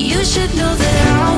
You should know that I'm.